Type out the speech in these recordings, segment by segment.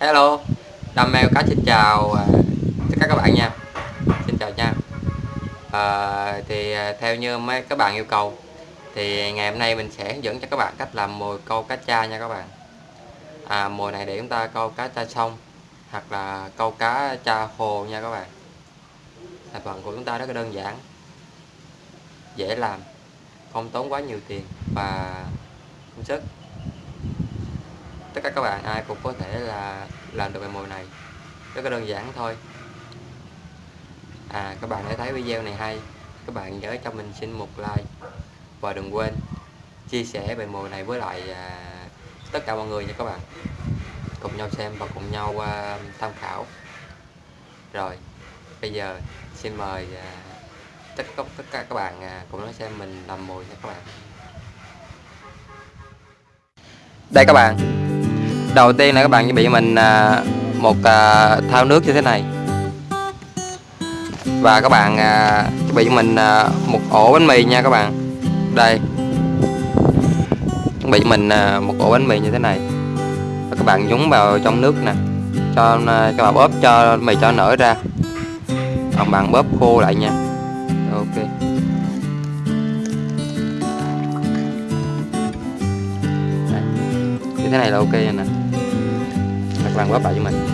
Hello Đam mê cá xin chào à, tất cả các bạn nha. Xin chào nha. À, Thì à, theo như mấy các bạn yêu cầu Thì ngày hôm nay mình sẽ hướng dẫn cho các bạn cách làm mồi câu cá cha nha các bạn. À, Mồi này để chúng ta câu cá cha sông Hoặc là câu cá cha hồ nha các bạn. Thành phần của chúng ta rất là đơn giản Dễ làm Không tốn quá nhiều tiền và công sức tất cả các bạn ai cũng có thể là làm được bài mồi này. Rất là đơn giản thôi. À các bạn đã thấy video này hay. Các bạn nhớ cho mình xin một like và đừng quên chia sẻ bài mồi này với lại à, tất cả mọi người nha các bạn. Cùng nhau xem và cùng nhau à, tham khảo. Rồi bây giờ xin mời à, tất cả tất cả các bạn à, cùng nói xem mình làm mồi nha các bạn. Đây các bạn đầu tiên là các bạn chuẩn bị mình à, một à, thao nước như thế này. Và các bạn à, chuẩn bị cho mình một ổ bánh mì nha các bạn. Đây. Chuẩn bị cho mình một ổ bánh mì như thế này. Và các bạn nhúng vào trong nước nè. Cho cho bạn bóp, cho mì cho nở ra. Còn bạn bóp khô lại nha. Ok. Như thế này là ok nè các bóp lại cho mình.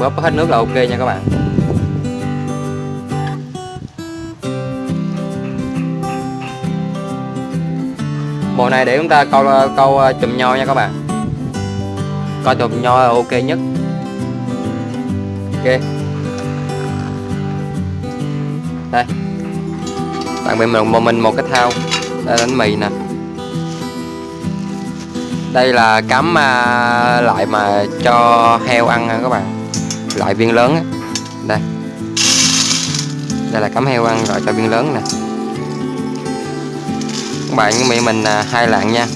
Bóp hết nước là ok nha các bạn. Bộ này để chúng ta câu câu à, chùm nho nha các bạn. Câu chùm nho là ok nhất. Ok đây. Tặng bên mình một mình một cái thao. Đây bánh mì nè. Đây là cắm à, lại mà cho heo ăn các bạn. Loại viên lớn á. Đây. Đây là cắm heo ăn loại cho viên lớn nè. Các bạn với mình à, hai lạng nha.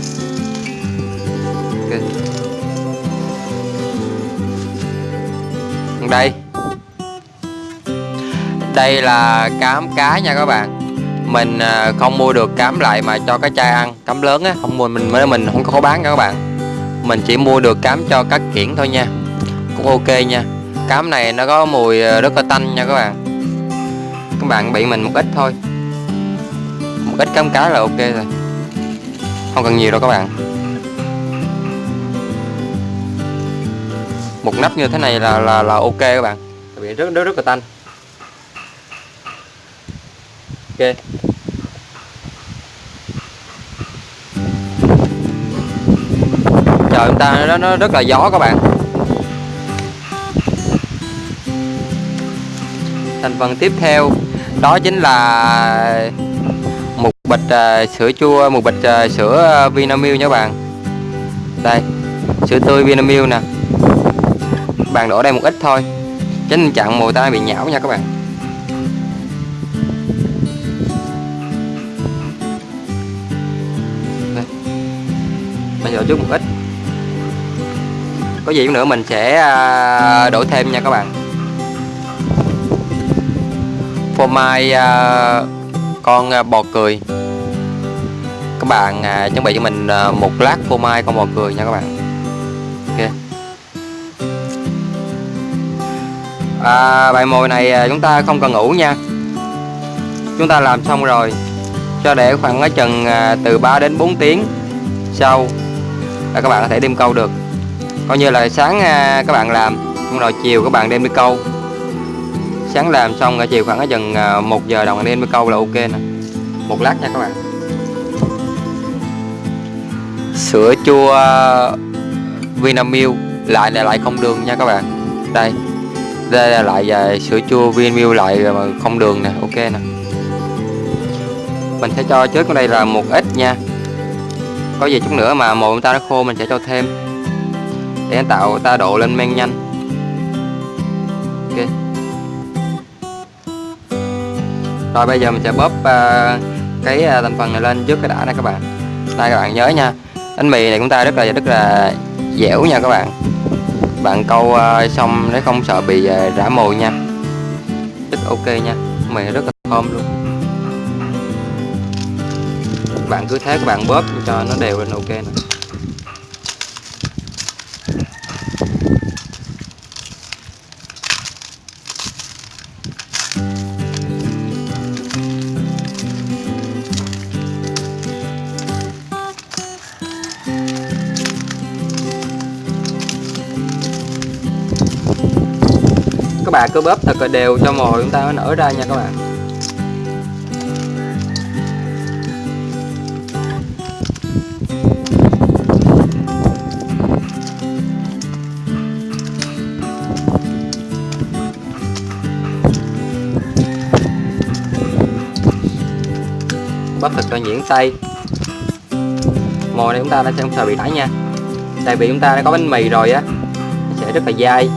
Đây đây là cám cá nha các bạn. Mình à, không mua được cám lại mà cho cái chai ăn. Cám lớn á, không mua, mình mới mình không có bán nha các bạn. Mình chỉ mua được cám cho cá kiển thôi nha. Cũng ok nha. Cám này nó có mùi à, rất là tanh nha các bạn. Các bạn bị mình một ít thôi. Một ít cám cá là ok rồi. Không cần nhiều đâu các bạn. Một nắp như thế này là là là ok các bạn. Bị rất rất rất là tanh ok. Trời chúng ta nó, nó rất là gió các bạn. Thành phần tiếp theo đó chính là một bịch uh, sữa chua một bịch uh, sữa à, Vinamilk nha các bạn. Đây sữa tươi Vinamilk nè. Bạn đổ đây một ít thôi tránh chặn mùi ta bị nhão nha các bạn. Bây chút một ít. Có gì nữa mình sẽ à, đổ thêm nha các bạn. Phô mai à, con à, bò cười. Các bạn chuẩn bị cho mình một lát phô mai con bò cười nha các bạn. Ok. À, bài mồi này chúng ta không cần ngủ nha. Chúng ta làm xong rồi. Cho để khoảng chừng từ 3 đến 4 tiếng sau là các bạn có thể đem câu được. Coi như là sáng à, các bạn làm xong rồi chiều các bạn đem đi câu. Sáng làm xong rồi chiều khoảng chừng à, một giờ đồng đem đi câu là ok nè. Một lát nha các bạn. Sữa chua à, Vinamilk. Lại là lại không đường nha các bạn. Đây. Đây là lại về sữa chua Vinamilk lại mà không đường nè. Ok nè. Mình sẽ cho trước ở đây là một ít nha có gì chút nữa mà mồi ta nó khô mình sẽ cho thêm. Để tạo ta độ lên men nhanh. Ok. Rồi bây giờ mình sẽ bóp uh, cái uh, thành phần này lên trước cái đã này các bạn. Đây các bạn nhớ nha bánh mì này chúng ta rất là rất là dẻo nha các bạn. Bạn câu uh, xong để không sợ bị uh, rã mồi nha. Rất ok nha mì rất là thơm luôn các bạn cứ thế, các bạn bóp cho nó đều lên, ok nè. Các bạn cứ bóp thật là đều cho mồi chúng ta nó nở ra nha các bạn. Bắt thật là nhuyễn tay mồi này chúng ta đã sẽ không sợ bị đãi nha. Tại vì chúng ta đã có bánh mì rồi á, nó sẽ rất là dai.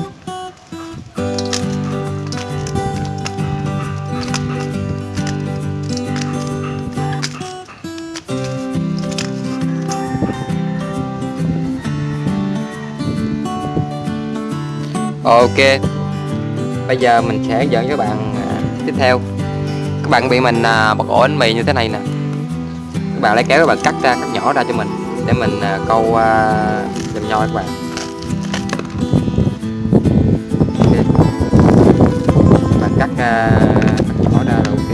Ok, Bây giờ mình sẽ dẫn cho các bạn à, tiếp theo. Các bạn bị mình à, bật ổ bánh mì như thế này nè. Các bạn lấy kéo các bạn cắt ra, cắt nhỏ ra cho mình Để mình à, câu à, dầm nho các bạn. Các bạn cắt, à, cắt nhỏ ra là ok.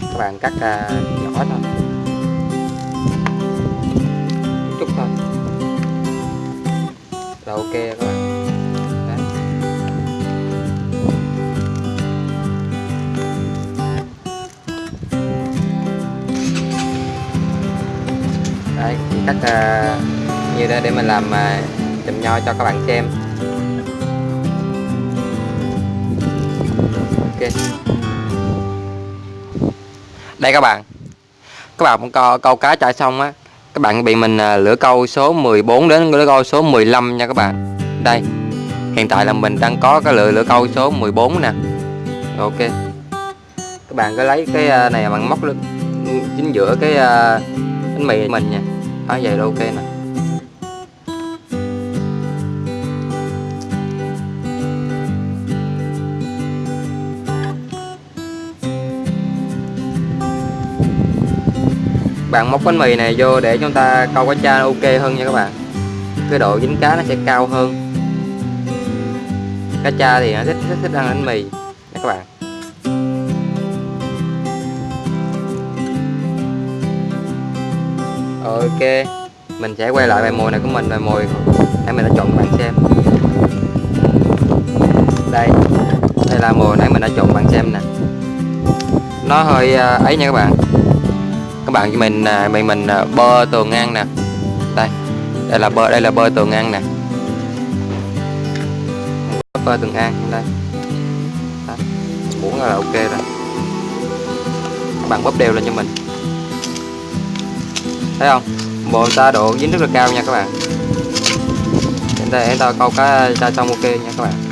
Các bạn cắt à, các bạn. Đấy. Đấy, chỉ cắt uh, như đây để mình làm uh, chùm nho cho các bạn xem. Ok. Đây các bạn. Các bạn câu, câu cá chạy xong á các bạn bị mình à, lửa câu số 14 đến lửa câu số 15 nha các bạn. Đây, hiện tại là mình đang có cái lửa lửa câu số 14 nè. Ok. Các bạn cứ lấy cái à, này bằng móc lên, chính giữa cái à, bánh mì mình nha. Đó vậy là ok nè. Bạn móc bánh mì này vô để chúng ta câu cá cha ok hơn nha các bạn. Cái độ dính cá nó sẽ cao hơn. Cá cha thì nó thích thích, thích ăn bánh mì. Nha các bạn. Ok mình sẽ quay lại bài mồi này của mình bài mồi nãy mình đã chọn các bạn xem. Đây đây là mồi nãy mình đã chọn bạn xem nè. Nó hơi à, ấy nha các bạn bạn cho mình mày mình mình bơ tường ngang nè. Đây đây là bơ, đây là bơ tường ngang nè. Bơ tường ngang, đây. Đó. muốn là ok rồi các bạn bóp đều lên cho mình. Thấy không? Bộ ta độ dính rất là cao nha các bạn. Để ta để ta câu cá ra xong ok nha các bạn.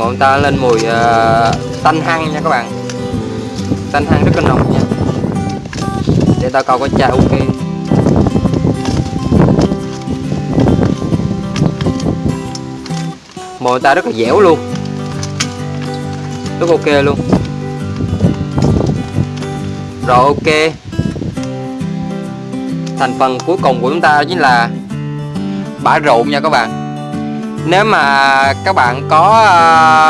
Bọn ta lên mùi à, uh, tanh hăng nha các bạn. Tanh hăng rất là nồng nha. Để ta câu có cha ok mồi ta rất là dẻo luôn. Rất ok luôn. Rồi ok. Thành phần cuối cùng của chúng ta chính là bã rượu nha các bạn nếu mà các bạn có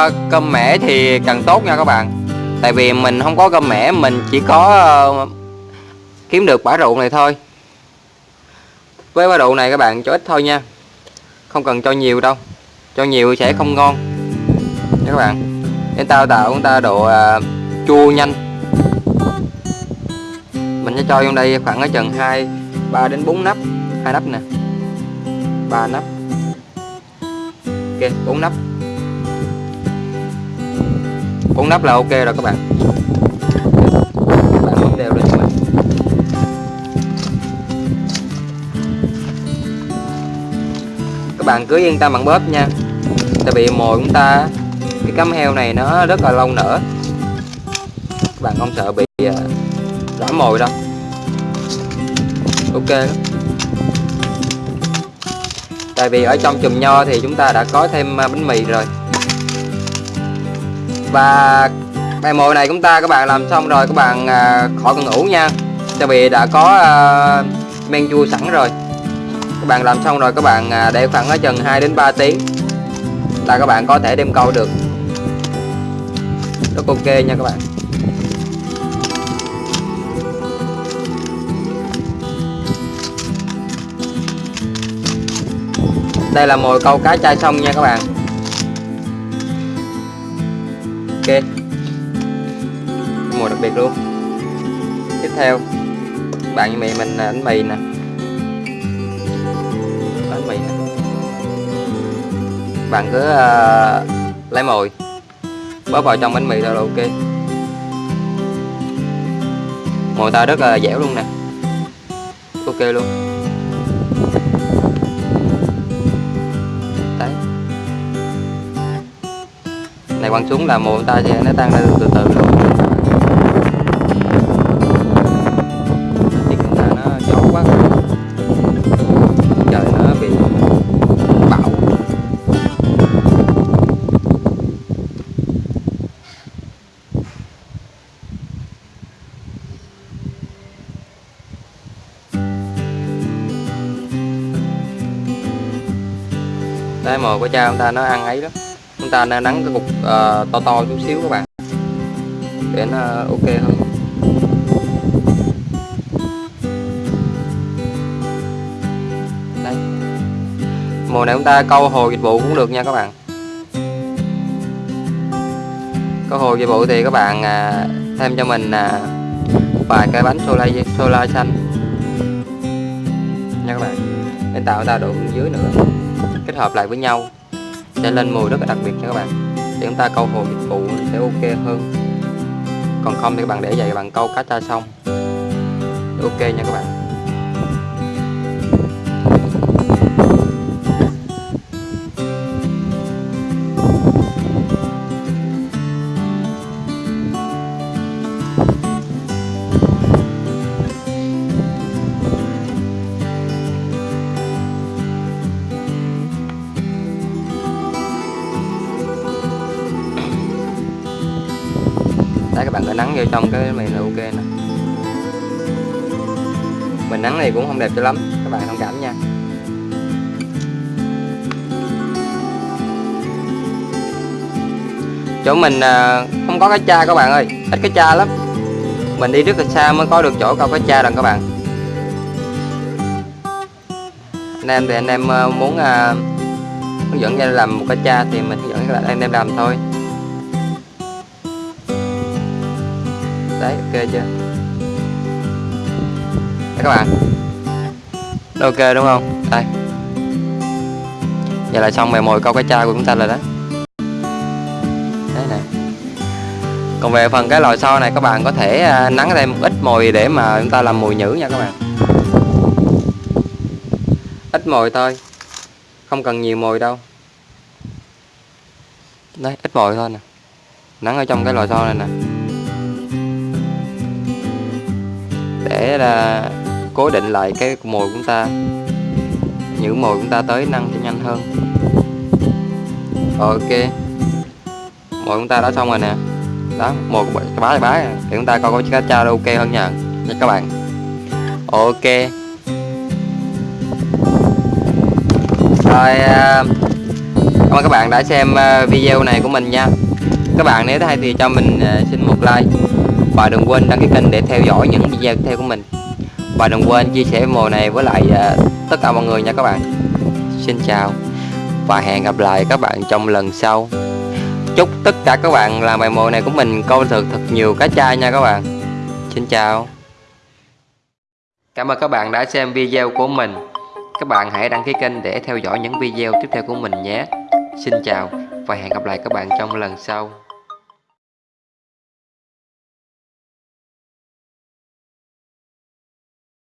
uh, cơm mẻ thì càng tốt nha các bạn. Tại vì mình không có cơm mẻ mình chỉ có uh, kiếm được quả rượu này thôi. Với bã rượu này các bạn cho ít thôi nha. Không cần cho nhiều đâu. Cho nhiều sẽ không ngon. Nha các bạn. Để tao tạo chúng ta độ uh, chua nhanh. Mình sẽ cho trong đây khoảng ở chừng 2 3 đến 4 nắp. Hai nắp nè. Ba nắp ok bốn nắp. Bốn nắp là ok rồi các bạn. Các bạn bấm đều lên cho mình bạn cứ yên tâm bằng bóp nha. Tại vì mồi chúng ta cái cắm heo này nó rất là lâu nở. Các bạn không sợ bị à, rã mồi đâu. Ok. lắm tại vì ở trong chùm nho thì chúng ta đã có thêm à, bánh mì rồi. Và bài mồi này chúng ta các bạn làm xong rồi các bạn à, khỏi cần ủ nha. Tại vì đã có à, men chua sẵn rồi. Các bạn làm xong rồi các bạn à, để khoảng ở chừng 2 đến 3 tiếng là các bạn có thể đem câu được. Rất ok nha các bạn. Đây là mồi câu cá chai xong nha các bạn. Ok. Mồi đặc biệt luôn. Tiếp theo bạn như mì mình là bánh mì nè. Bánh mì nè. Bạn cứ uh, lấy mồi bóp vào trong bánh mì thôi là ok. Mồi ta rất là dẻo luôn nè. Ok luôn. Này quăng xuống là mồi ta sẽ nó tăng lên từ từ luôn đây mồi của cha ông ta nó ăn ấy đó chúng ta nên nắng cái cục uh, to to chút xíu các bạn. Để nó ok hơn. Đây. Mùa này chúng ta câu hồ dịch vụ cũng được nha các bạn. Câu hồ dịch vụ thì các bạn uh, thêm cho mình uh, vài cái bánh solar solar xanh. Nha các bạn. Để tạo ra độ dưới nữa. Kết hợp lại với nhau sẽ lên mùi rất là đặc biệt nha các bạn. Để chúng ta câu hồ dịch vụ sẽ ok hơn. Còn không thì các bạn để vậy các bạn câu cá tra xong. Ok nha các bạn. Đấy nắng vô trong cái mì là ok nè. Mình nắng này cũng không đẹp cho lắm, các bạn thông cảm nha. Chỗ mình à, không có cái cha các bạn ơi, ít cái cha lắm. Mình đi rất là xa mới có được chỗ câu cái cha rồi các bạn. Anh em thì anh em à, muốn à, hướng dẫn cho làm một cái cha thì mình hướng dẫn các bạn, anh em làm thôi. Đấy, ok chưa? Đấy các bạn. Ok đúng không? Đây. Giờ là xong mè mồi câu cá cha của chúng ta rồi đó. Đấy này. Còn về phần cái lò xo này, các bạn có thể à, nắng thêm ít mồi để mà chúng ta làm mùi nhữ nha các bạn. Ít mồi thôi. Không cần nhiều mồi đâu. Đấy, ít mồi thôi nè. Nắng ở trong cái lò xo này nè. Để là cố định lại cái mồi của chúng ta. Những mồi của chúng ta tới năng cho nhanh hơn. Ok. Mồi chúng ta đã xong rồi nè. Đó, mồi của bá bá. Thì chúng ta coi có cá cha ok hơn nha. Nha các bạn. Ok. Rồi à, cảm ơn các bạn đã xem à, video này của mình nha. Các bạn nếu thấy thì cho mình à, xin một like và đừng quên đăng ký kênh để theo dõi những video tiếp theo của mình. Và đừng quên chia sẻ mùa này với lại à, tất cả mọi người nha các bạn. Xin chào và hẹn gặp lại các bạn trong lần sau. Chúc tất cả các bạn làm bài mùa này của mình câu được thật nhiều cá chai nha các bạn. Xin chào. Cảm ơn các bạn đã xem video của mình. Các bạn hãy đăng ký kênh để theo dõi những video tiếp theo của mình nhé. Xin chào và hẹn gặp lại các bạn trong lần sau.